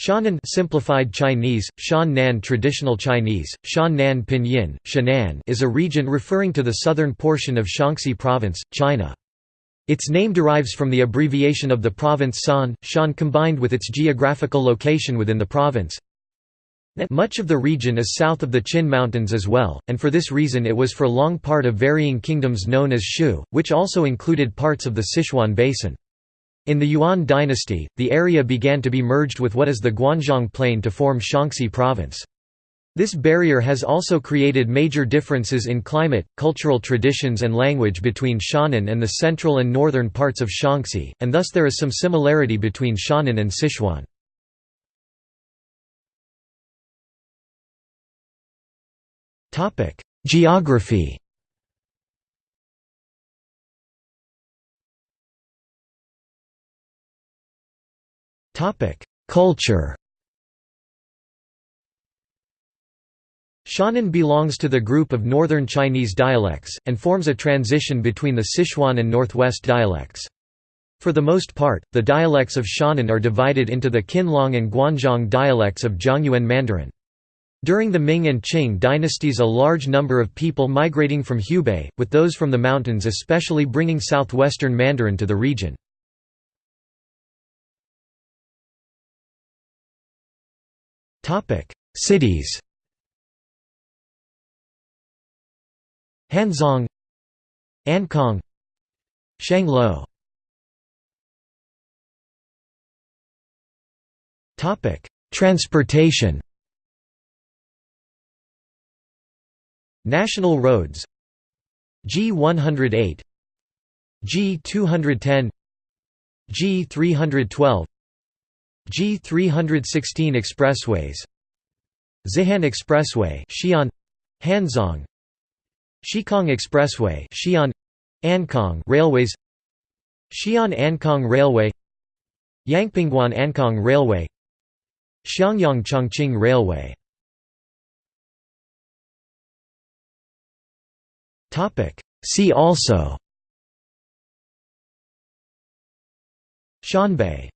Shannan simplified Chinese, Shan Traditional Chinese, Shan Pinyin, Shannan is a region referring to the southern portion of Shaanxi Province, China. Its name derives from the abbreviation of the province San, Shan combined with its geographical location within the province. Much of the region is south of the Qin Mountains as well, and for this reason it was for long part of varying kingdoms known as Shu, which also included parts of the Sichuan Basin. In the Yuan dynasty, the area began to be merged with what is the Guanzhong Plain to form Shaanxi province. This barrier has also created major differences in climate, cultural traditions and language between Shannan and the central and northern parts of Shaanxi, and thus there is some similarity between Shannan and Sichuan. Geography Culture Shannan belongs to the group of Northern Chinese dialects, and forms a transition between the Sichuan and Northwest dialects. For the most part, the dialects of Shannan are divided into the Qinlong and Guanzhong dialects of Zhongyuan Mandarin. During the Ming and Qing dynasties a large number of people migrating from Hubei, with those from the mountains especially bringing southwestern Mandarin to the region. Cities Hanzhong Ankang Shangluo Transportation National roads G108 G210 G312 G316 expressways. Xihan Expressway Xi'an. Hanzhong Xikang Expressway Xi'an. Ankang Railways. Xi'an Ankang Railway. Yangpingguan Ankang Railway. Xiangyang Chongqing Railway. Topic. See also. Shanbei